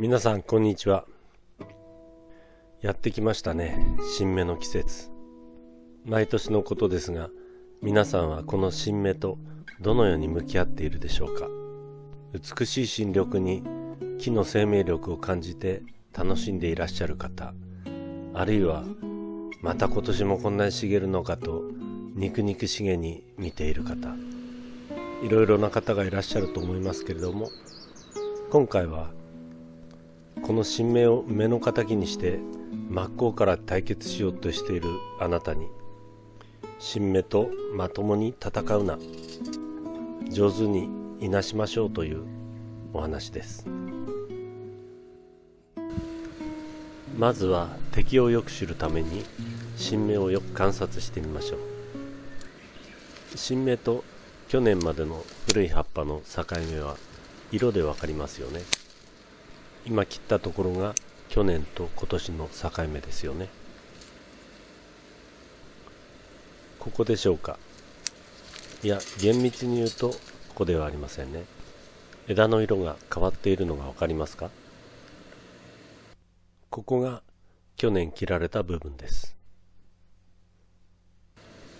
皆さんこんにちは。やってきましたね。新芽の季節。毎年のことですが皆さんはこの新芽とどのように向き合っているでしょうか。美しい新緑に木の生命力を感じて楽しんでいらっしゃる方あるいはまた今年もこんなに茂るのかと肉肉しげに見ている方いろいろな方がいらっしゃると思いますけれども今回はこの新芽を目の敵にして真っ向から対決しようとしているあなたに新芽とまともに戦うな。上手にいなしましょうというお話です。まずは敵をよく知るために新芽をよく観察してみましょう。新芽と去年までの古い葉っぱの境目は色で分かりますよね。今切ったところが去年と今年の境目ですよね。ここでしょうか。いや厳密に言うとここではありませんね。枝の色が変わっているのが分かりますか？ここが去年切られた部分です。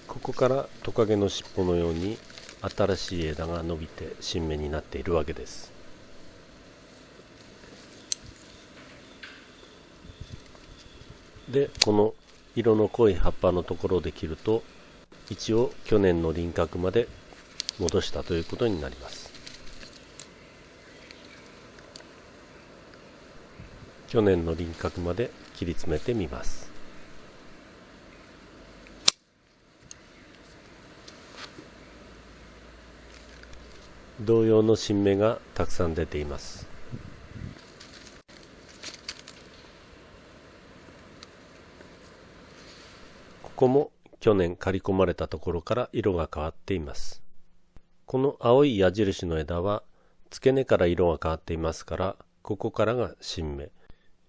ここからトカゲの尻尾のように新しい枝が伸びて新芽になっているわけです。でこの色の濃い葉っぱのところで切ると一応去年の輪郭まで戻したということになります。去年の輪郭まで切り詰めてみます。同様の新芽がたくさん出ています。ここも去年刈り込まれたところから色が変わっています。この青い矢印の枝は付け根から色が変わっていますからここからが新芽。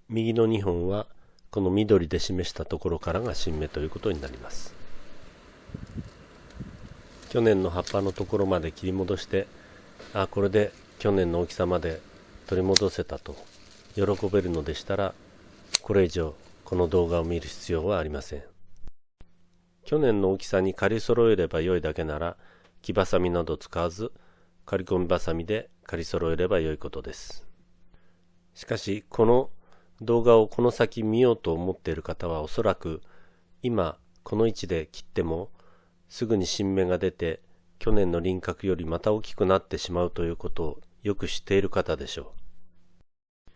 右の2本はこの緑で示したところからが新芽ということになります。去年の葉っぱのところまで切り戻してあこれで去年の大きさまで取り戻せたと喜べるのでしたらこれ以上この動画を見る必要はありません。去年の大きさに刈り揃えれば良いだけなら木ばさみなど使わず刈り込みばさみで刈り揃えれば良いことですしかしこの動画をこの先見ようと思っている方はおそらく今この位置で切ってもすぐに新芽が出て去年の輪郭よりまた大きくなってしまうということをよく知っている方でしょう。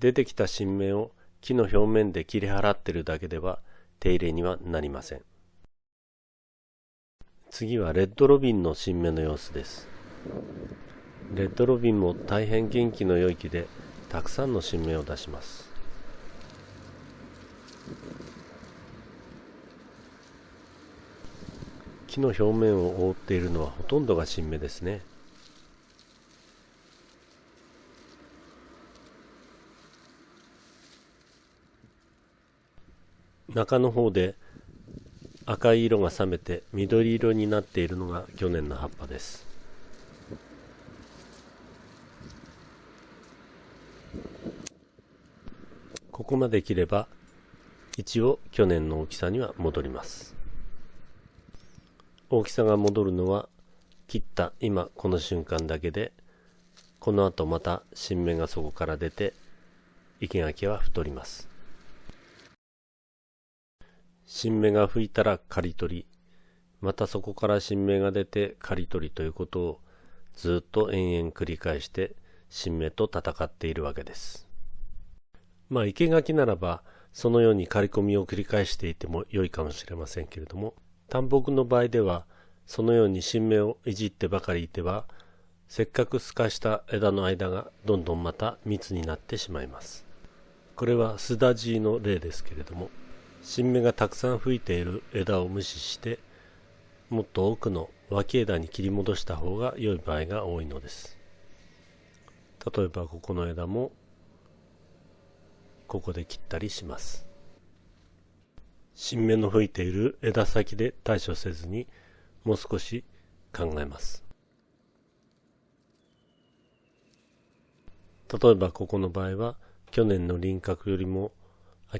出てきた新芽を木の表面で切り払っているだけでは手入れにはなりません。次はレッドロビンの新芽の様子です。レッドロビンも大変元気の良い木でたくさんの新芽を出します。木の表面を覆っているのはほとんどが新芽ですね中の方で赤い色が冷めて緑色になっているのが去年の葉っぱです。ここまで切れば一応去年の大きさには戻ります。大きさが戻るのは切った今この瞬間だけでこの後また新芽がそこから出て生垣は太ります。新芽が吹いたら刈り取り。またそこから新芽が出て刈り取りということをずっと延々繰り返して新芽と戦っているわけです。まあ生垣ならばそのように刈り込みを繰り返していても良いかもしれませんけれども単木の場合ではそのように新芽をいじってばかりいてはせっかく透かした枝の間がどんどんまた密になってしまいます。これはスダジーの例ですけれども新芽がたくさん吹いている枝を無視してもっと奥の脇枝に切り戻した方が良い場合が多いのです。例えばここの枝もここで切ったりします。新芽の吹いている枝先で対処せずにもう少し考えます。例えばここの場合は去年の輪郭よりも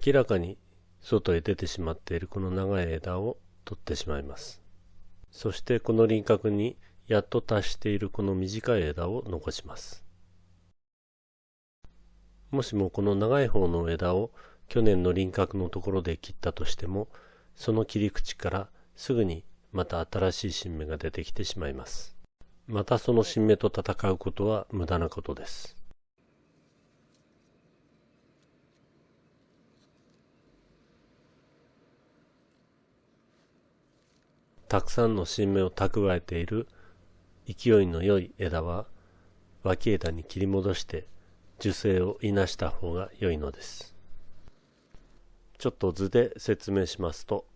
明らかに外へ出てしまっているこの長い枝を取ってしまいます。そしてこの輪郭にやっと達しているこの短い枝を残します。もしもこの長い方の枝を去年の輪郭のところで切ったとしても、その切り口からすぐにまた新しい新芽が出てきてしまいます。またその新芽と戦うことは無駄なことです。たくさんの新芽を蓄えている勢いの良い枝は脇枝に切り戻して樹勢をいなした方が良いのです。ちょっと図で説明しますと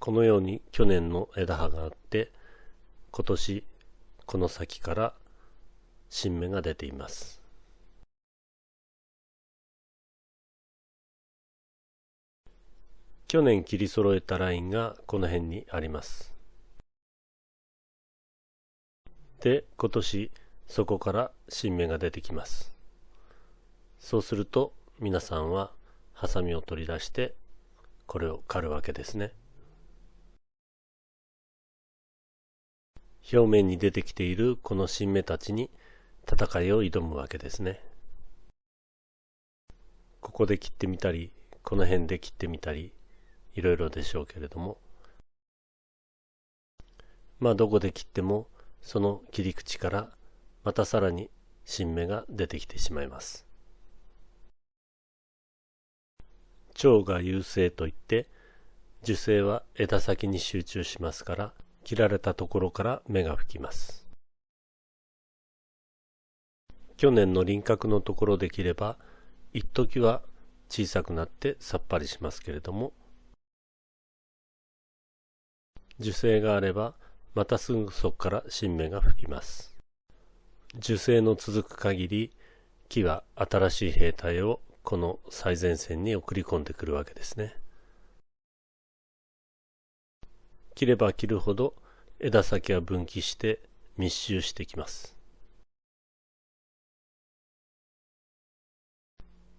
このように去年の枝葉があって今年この先から新芽が出ています。去年切り揃えたラインがこの辺にあります。で今年そこから新芽が出てきます。そうすると皆さんはハサミを取り出してこれを刈るわけですね。表面に出てきているこの新芽たちに戦いを挑むわけですね。ここで切ってみたりこの辺で切ってみたりいろいろでしょうけれども。まあどこで切ってもその切り口からまたさらに新芽が出てきてしまいます。蝶が優勢といって樹勢は枝先に集中しますから切られたところから芽が吹きます。去年の輪郭のところで切れば一時は小さくなってさっぱりしますけれども樹勢があればまたすぐそこから新芽が吹きます。樹勢の続く限り、木は新しい兵隊をこの最前線に送り込んでくるわけですね。切れば切るほど枝先は分岐して密集してきます。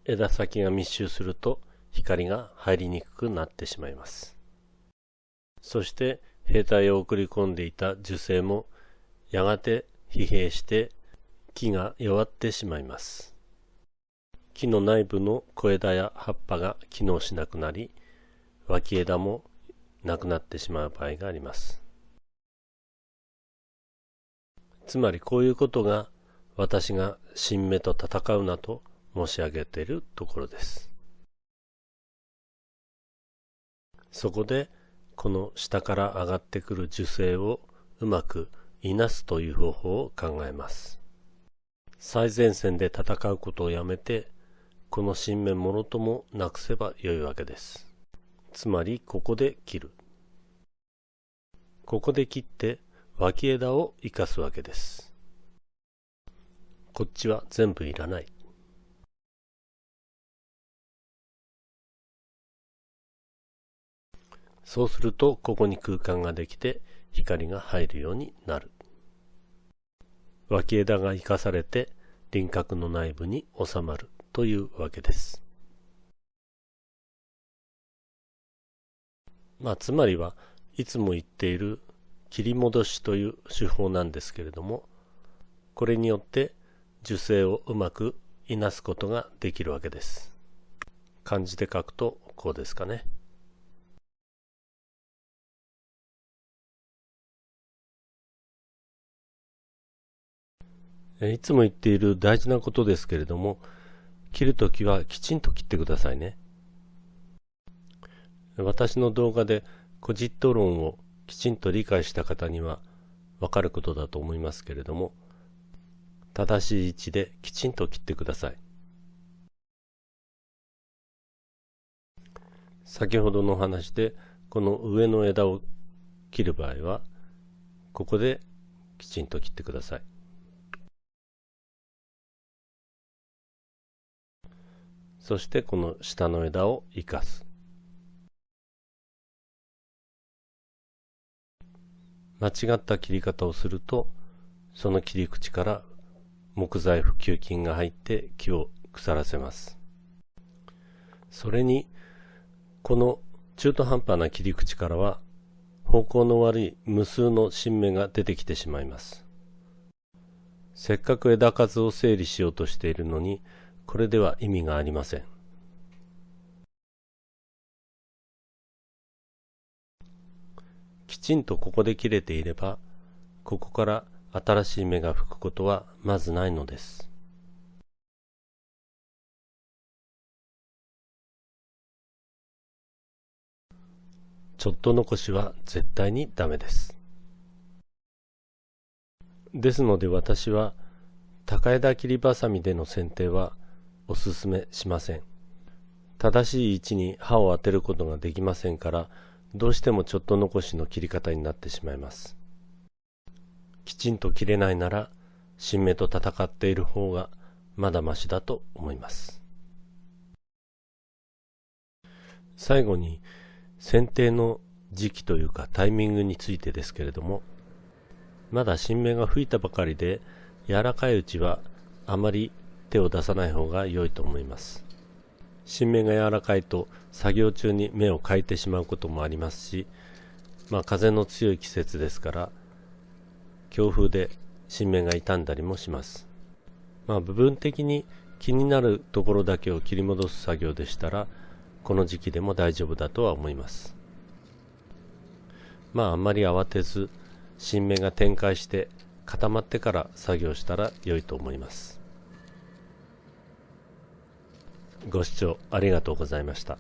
枝先が密集すると光が入りにくくなってしまいます。そして兵隊を送り込んでいた樹勢もやがて疲弊して木が弱ってしまいます。木の内部の小枝や葉っぱが機能しなくなり、脇枝もなくなってしまう場合があります。つまりこういうことが私が新芽と戦うなと申し上げているところです。そこでこの下から上がってくる樹勢をうまくいなすという方法を考えます。最前線で戦うことをやめて、この新芽もろともなくせばよいわけです。つまりここで切る。ここで切って脇枝を生かすわけです。こっちは全部いらない。そうするとここに空間ができて光が入るようになる。脇枝が生かされて輪郭の内部に収まるというわけです。まあつまりはいつも言っている切り戻しという手法なんですけれどもこれによって樹勢をうまくいなすことができるわけです。漢字で書くとこうですかね。いつも言っている大事なことですけれども、切るときはきちんと切ってくださいね。私の動画でコジット論をきちんと理解した方にはわかることだと思いますけれども、正しい位置できちんと切ってください。先ほどの話でこの上の枝を切る場合はここできちんと切ってください。そしてこの下の枝を生かす。間違った切り方をすると、その切り口から木材普及菌が入って木を腐らせます。それにこの中途半端な切り口からは方向の悪い無数の新芽が出てきてしまいますせっかく枝数を整理しようとしているのにこれでは意味がありませんきちんとここで切れていればここから新しい芽が吹くことはまずないのですちょっと残しは絶対にダメです。ですので私は高枝切りばさみでの剪定はおすすめしません。正しい位置に刃を当てることができませんからどうしてもちょっと残しの切り方になってしまいます。きちんと切れないなら新芽と戦っている方がまだましだと思います。最後に剪定の時期というかタイミングについてですけれどもまだ新芽が吹いたばかりで柔らかいうちはあまり手を出さない方が良いと思います。新芽が柔らかいと作業中に芽をかいてしまうこともありますしまあ風の強い季節ですから強風で新芽が傷んだりもします。まあ部分的に気になるところだけを切り戻す作業でしたらこの時期でも大丈夫だとは思います。まああんまり慌てず新芽が展開して固まってから作業したら良いと思います。ご視聴ありがとうございました。